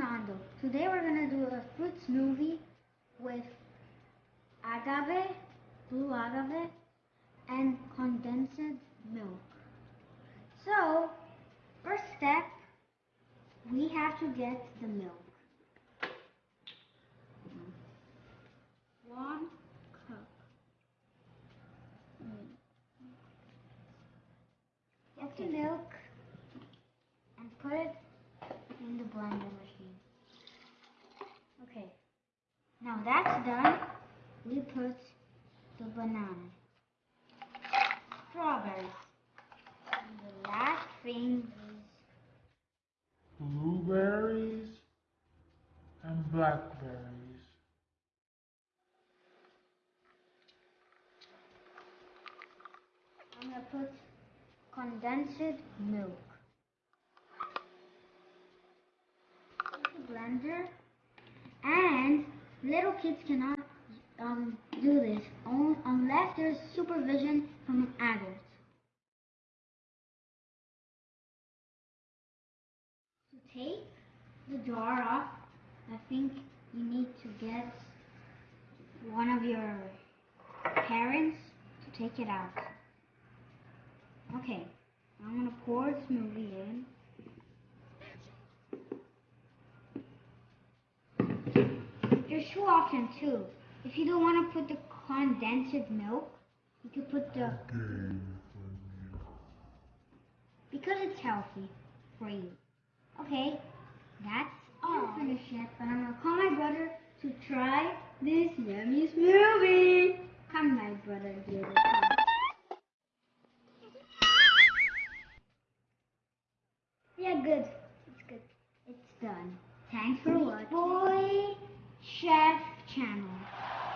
Fernando. Today we're gonna do a fruit smoothie with agave, blue agave, and condensed milk. So, first step, we have to get the milk. One cup. Get the milk and put it in the blender machine. Okay. Now that's done, we put the banana, strawberries, and the last thing is blueberries and blackberries. I'm gonna put condensed milk. Put the blender, little kids cannot um, do this unless there's supervision from an adult. To take the jar off, I think you need to get one of your parents to take it out. Okay, I'm gonna pour the smoothie in. There's two options too. If you don't want to put the condensed milk, you could put the because it's healthy for you. Okay, that's all. I'm finished yet, but I'm gonna call my brother to try this yummy smoothie. Come, my brother, dear. Yeah, good. It's good. It's done. Thanks for watching. Chef Channel.